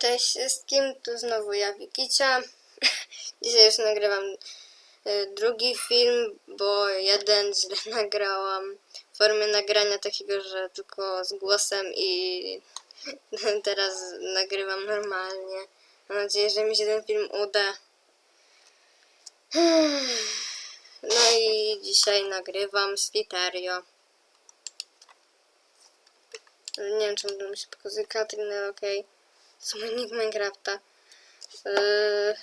Cześć wszystkim, tu znowu ja Wikicia. Dzisiaj już nagrywam y, drugi film, bo jeden źle nagrałam w formie nagrania takiego, że tylko z głosem i teraz nagrywam normalnie. Mam nadzieję, że mi się ten film uda. No i dzisiaj nagrywam z Literio. Nie wiem, czy mi się pokazuje Katrin, ale okej. To nick Minecrafta. Yy...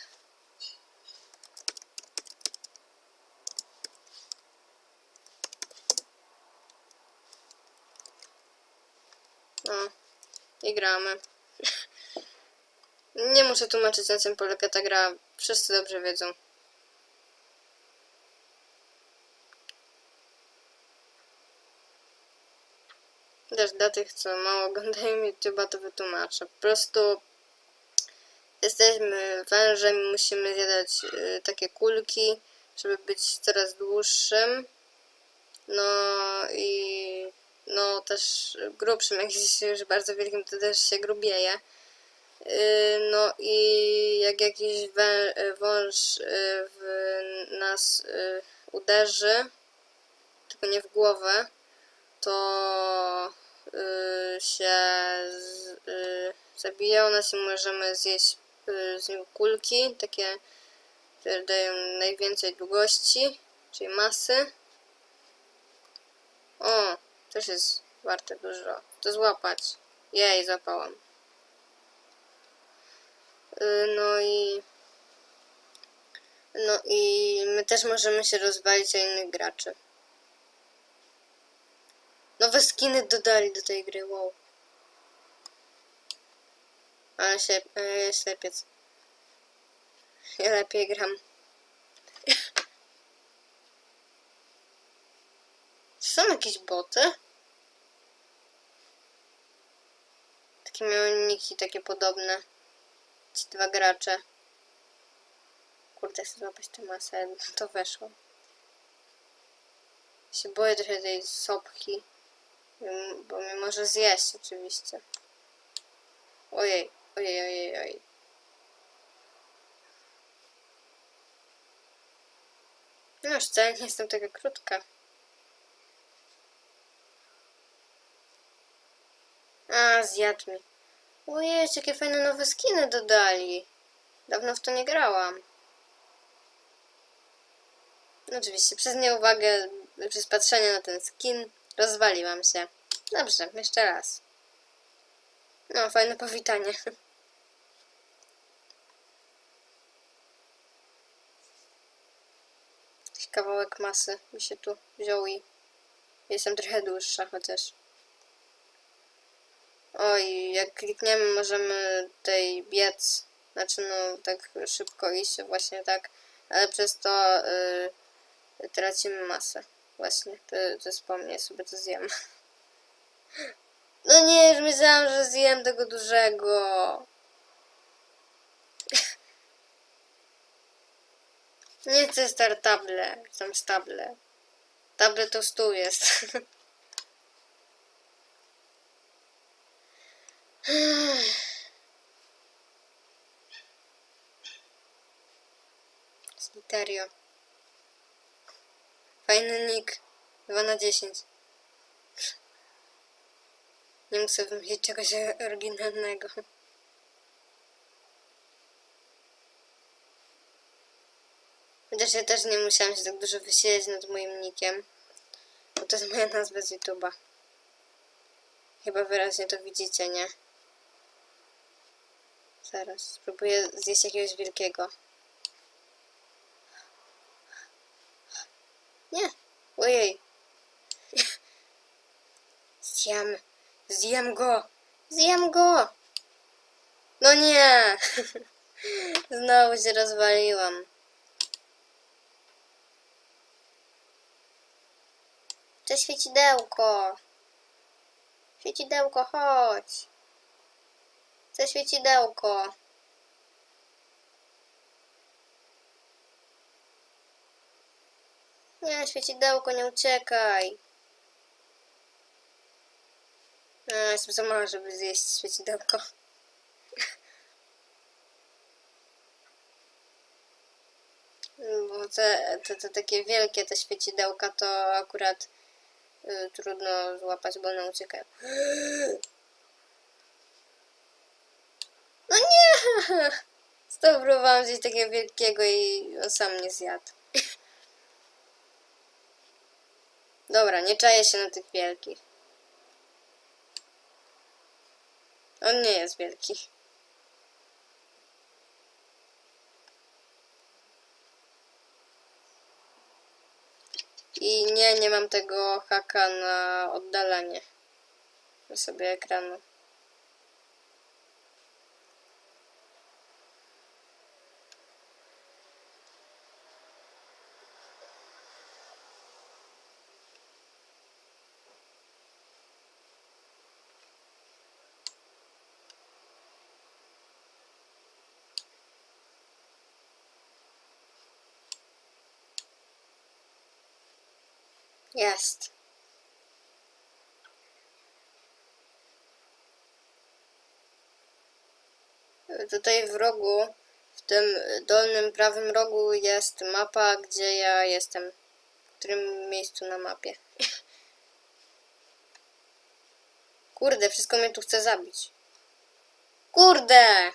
No, i gramy. Nie muszę tłumaczyć na czym polega ta gra. Wszyscy dobrze wiedzą. Też dla tych, co mało oglądają YouTube'a, to wytłumaczę. Po prostu jesteśmy wężem i musimy zjadać y, takie kulki, żeby być coraz dłuższym. No i no też grubszym, jak jest już bardzo wielkim, to też się grubieje. Y, no i jak jakiś wąż y, w nas y, uderzy, tylko nie w głowę, to y, się y, zabija u nas i możemy zjeść y, z niego kulki, takie, które dają najwięcej długości, czyli masy. O, też jest warte dużo. To złapać. Jej, złapałam. Y, no i no i my też możemy się rozwalić o innych graczy. Nowe skiny dodali do tej gry, wow. Ale się, e, ślepiec. Ja lepiej gram. Czy są jakieś boty? Takie miały takie podobne. Ci dwa gracze. Kurde, chcę złapać tę masę, to weszło. Się boję trochę tej sopki. Mm, Bo mnie może zjeść oczywiście. Ojej, ojej, ojej, ojej. No wcale nie jestem taka krótka. A, zjadł mi. Ojej, jakie fajne nowe skiny dodali. Dawno w to nie grałam. Oczywiście, przez nieuwagę, przez patrzenie na ten skin, rozwaliłam się. Dobrze, jeszcze raz. No, fajne powitanie. Jakiś kawałek masy mi się tu wziął i jestem trochę dłuższa chociaż. Oj, jak klikniemy możemy tej biec, znaczy no tak szybko iść, właśnie tak, ale przez to y, tracimy masę. Właśnie, to, to wspomnę, sobie to zjem. No nie, już myślałam, że zjem tego dużego. Nie chcę star table, chcę stable. Table to stół jest. Sliterio. Fajny nick. 2 na 10. Nie muszę wymyślić czegoś oryginalnego. Chociaż ja też nie musiałam się tak dużo wysiedzieć nad moim nickiem. Bo to jest moja nazwa z YouTube'a. Chyba wyraźnie to widzicie, nie? Zaraz, spróbuję zjeść jakiegoś wielkiego. Nie! Ojej! Zjem! Zjem go! Zjem go! No nie! Znowu się rozwaliłam. Cześć świecidełko! Świecidełko, chodź! Chcę świecidełko. No nie, świecidełko, nie uciekaj. No, A, jestem za mała, żeby zjeść świecidełko. Bo te, te, te takie wielkie te świecidełka to akurat y, trudno złapać, bo one uciekają. No nie! Spróbowałam zjeść takiego wielkiego i on sam nie zjadł. Dobra, nie czaję się na tych wielkich. On nie jest wielki. I nie, nie mam tego haka na oddalanie sobie ekranu. Jest. Tutaj w rogu, w tym dolnym prawym rogu jest mapa, gdzie ja jestem. W którym miejscu na mapie. Kurde, wszystko mnie tu chce zabić. Kurde!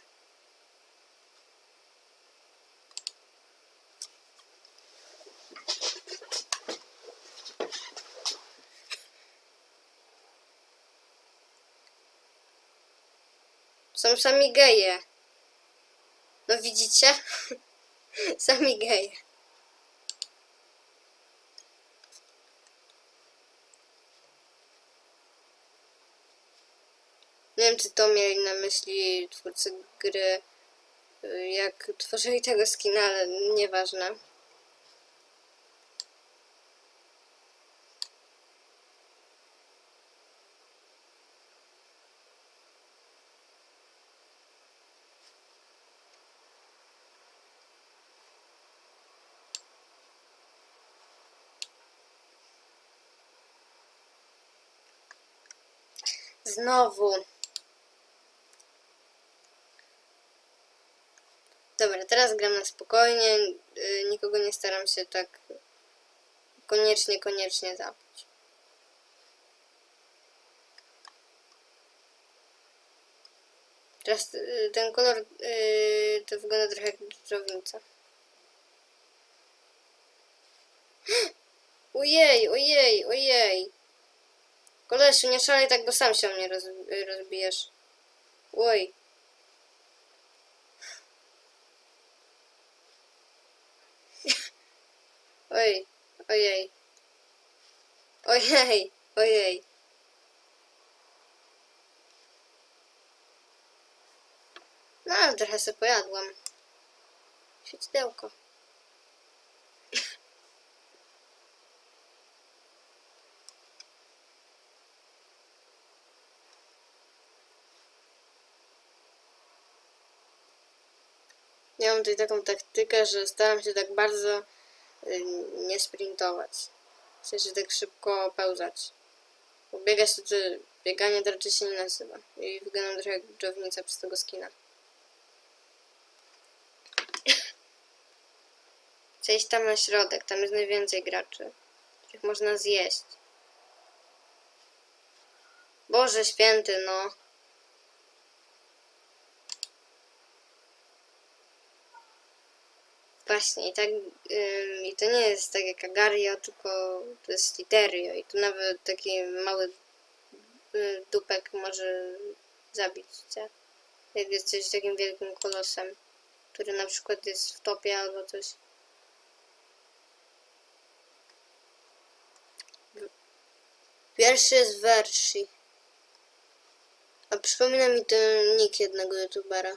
Są sami geje. No widzicie? sami geje. Nie wiem, czy to mieli na myśli twórcy gry, y, jak tworzyli tego skina, ale nieważne. Znowu. Dobra, teraz gram na spokojnie. y, Nikogo nie staram się tak koniecznie, koniecznie zabić. Teraz y, ten kolor y, to wygląda trochę jak drownica. Ojej, ojej, ojej. Kolesiu, nie szalej tak, bo sam się mnie roz, rozbijesz. Oj. Oj, ojej. Ojej, ojej. No, trochę sobie pojadłam. Świecidełko. Tutaj taką taktykę, że staram się tak bardzo y, nie sprintować. W sensie tak szybko pełzać. Bo biegać to, to bieganie to raczej się nie nazywa. I wyglądam trochę jak dżownica przez tego skina. Chcę iść tam na środek, tam jest najwięcej graczy, których można zjeść. Boże święty, no. Właśnie, i tak, ym, i to nie jest tak jak Agario, tylko to jest Literio i tu nawet taki mały y, dupek może zabić cię. Jak jesteś takim wielkim kolosem, który na przykład jest w topie albo coś. Pierwszy jest Versi. A przypomina mi ten nick jednego youtubera.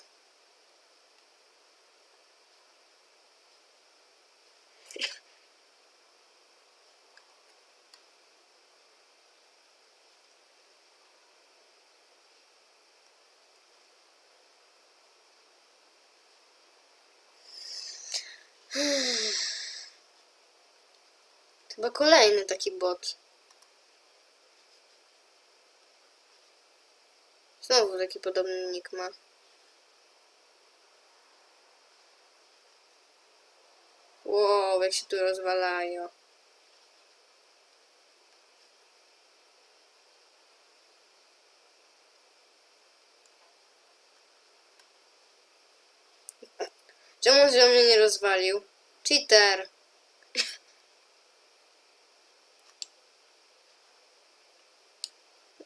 Chyba kolejny taki bot. Znowu taki podobny nick ma. Wow, jak się tu rozwalają. Czemu on mnie nie rozwalił? Cheater!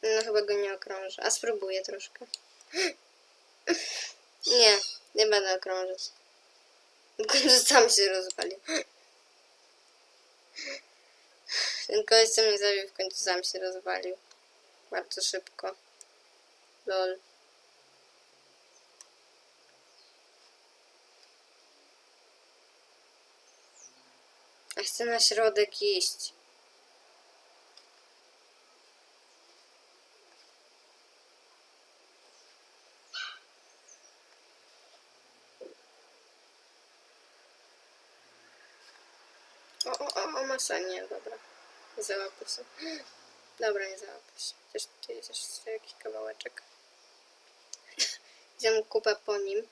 No chyba go nie okrążę. A spróbuję troszkę. Nie, nie będę okrążać. Sam się rozwalił. Ten koleś, co mnie zabił, w końcu sam się rozwalił. Bardzo szybko. Lol. Ja chcę na środek iść. O, masa, nie, dobra. Załapę się. Dobra, nie załapę się. Też tu jest jeszcze jakiś kawałeczek. Wziąłem kupę po nim.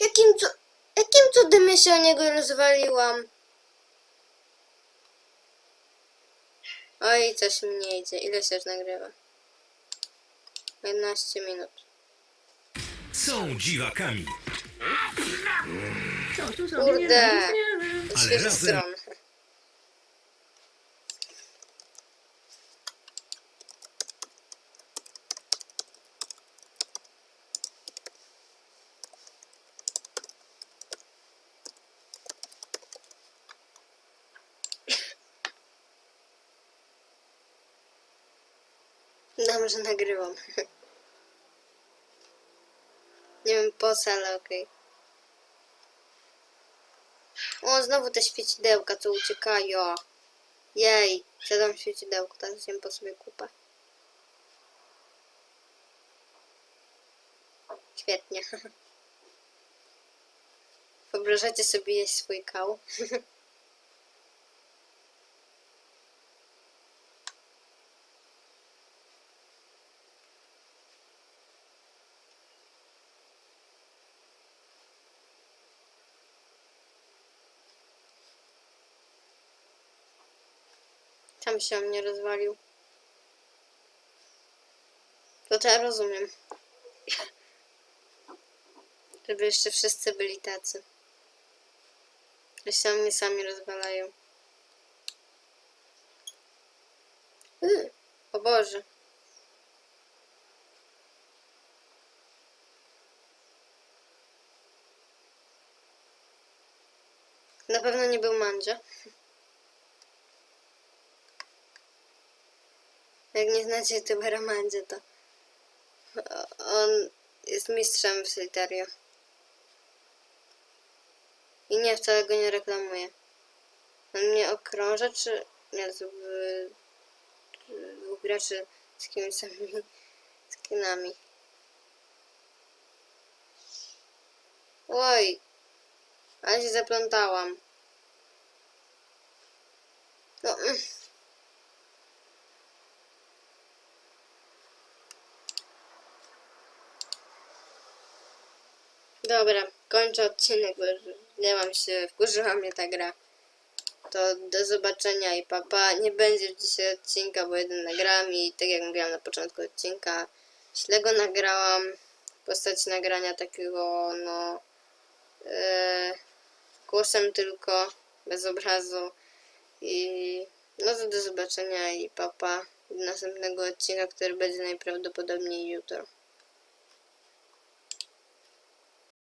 Jakim, cu jakim cudem ja się o niego rozwaliłam? Oj, coś mi nie idzie. Ile się już nagrywa? 11 minut. Są dziwakami, Co tu sobie Kurde. nie rozumiem? Z Ale świeżych razem- stron. Dobrze nagrywam. Nie wiem po co, ale okej. O, znowu te świecidełka, co uciekają. Jej, siadam świecidełko, teraz zjem po sobie kupę. Świetnie. Wyobrażacie sobie jeść swój kał? Tam się o mnie rozwalił. To to ja rozumiem. Żeby jeszcze wszyscy byli tacy. Że się o mnie sami rozwalają. Yy, o Boże. Na pewno nie był mandzia. Jak nie znacie youtubera Mandzie, to on jest mistrzem w Solitario. I nie, wcale go nie reklamuję. On mnie okrąża, czy... Nie, z dwóch graczy z jakimiś samymi skinami. Oj, ale się zaplątałam. No, Dobra, kończę odcinek, bo nie mam się, wkurzyła mnie ta gra. To do zobaczenia i papa. Nie będzie dzisiaj odcinka, bo jeden nagrałam i tak jak mówiłam na początku odcinka, źle go nagrałam. W postaci nagrania takiego, no, e, głosem tylko, bez obrazu. I no to do zobaczenia i papa. Do następnego odcinka, który będzie najprawdopodobniej jutro.